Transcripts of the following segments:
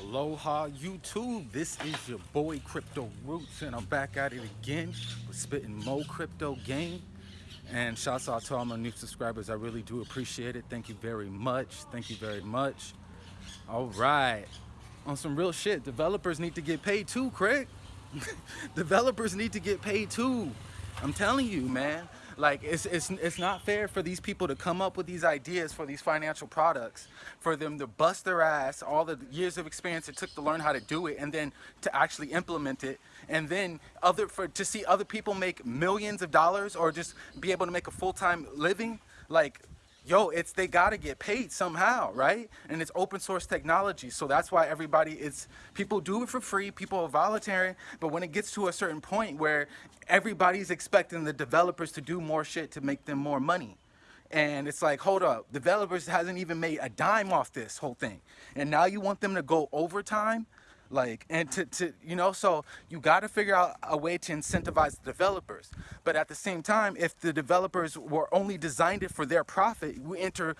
Aloha YouTube, this is your boy Crypto Roots and I'm back at it again. With spitting Mo crypto game. And shouts out to all my new subscribers, I really do appreciate it, thank you very much, thank you very much. All right, on some real shit, developers need to get paid too, Craig. developers need to get paid too, I'm telling you man. Like it's, it's, it's not fair for these people to come up with these ideas for these financial products, for them to bust their ass, all the years of experience it took to learn how to do it and then to actually implement it. And then other for to see other people make millions of dollars or just be able to make a full-time living. Like yo, it's they gotta get paid somehow, right? And it's open source technology, so that's why everybody is people do it for free, people are voluntary, but when it gets to a certain point where everybody's expecting the developers to do more shit to make them more money. And it's like, hold up, developers hasn't even made a dime off this whole thing. And now you want them to go overtime? Like and to, to you know so you got to figure out a way to incentivize the developers. But at the same time if the developers were only designed it for their profit we enter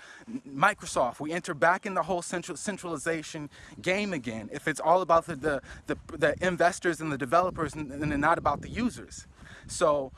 microsoft we enter back in the whole central centralization game again. If it's all about the the, the, the investors and the developers and, and not about the users. So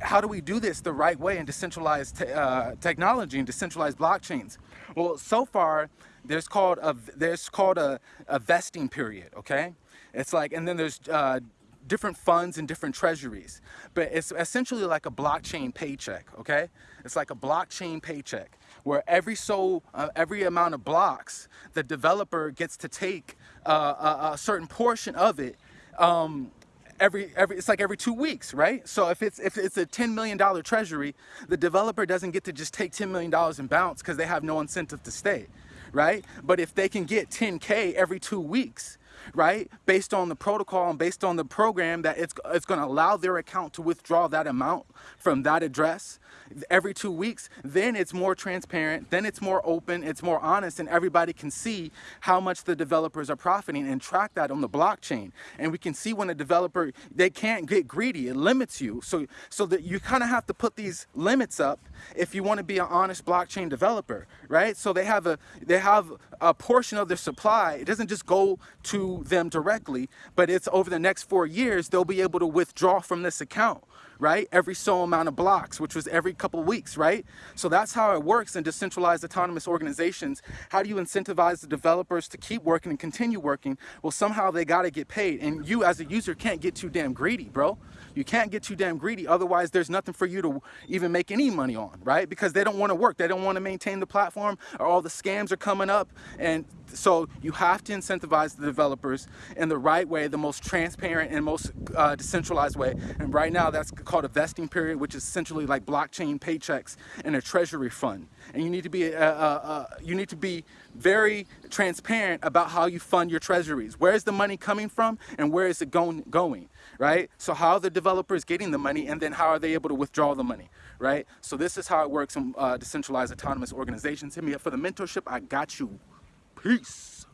how do we do this the right way in decentralized te uh, technology and decentralized blockchains? Well so far there's called a there's called a, a vesting period okay? It's like and then there's uh, different funds and different treasuries. But it's essentially like a blockchain paycheck okay? It's like a blockchain paycheck where every so uh, every amount of blocks the developer gets to take uh, a, a, certain portion of it um, every every it's like every two weeks right? So if it's if it's a 10 million dollar treasury the developer doesn't get to just take 10 million dollars and bounce because they have no incentive to stay right? But if they can get 10K every two weeks, right? Based on the protocol and based on the program that it's, it's gonna allow their account to withdraw that amount from that address every two weeks, then it's more transparent, then it's more open, it's more honest, and everybody can see how much the developers are profiting and track that on the blockchain. And we can see when a developer, they can't get greedy, it limits you. So, so that you kind of have to put these limits up if you want to be an honest blockchain developer, right? So they have a, they have a portion of their supply, it doesn't just go to them directly, but it's over the next four years, they'll be able to withdraw from this account right? Every so amount of blocks, which was every couple weeks, right? So that's how it works in decentralized autonomous organizations. How do you incentivize the developers to keep working and continue working? Well, somehow they got to get paid. And you as a user can't get too damn greedy, bro. You can't get too damn greedy. Otherwise, there's nothing for you to even make any money on, right? Because they don't want to work. They don't want to maintain the platform or all the scams are coming up. And so you have to incentivize the developers in the right way, the most transparent and most uh, decentralized way. And right now that's called a vesting period, which is essentially like blockchain paychecks and a treasury fund. And you need to be, uh, uh, uh, you need to be very transparent about how you fund your treasuries. Where is the money coming from and where is it going, going, right? So how are the developers getting the money and then how are they able to withdraw the money, right? So this is how it works in uh, decentralized autonomous organizations. Hit me up for the mentorship. I got you. Peace.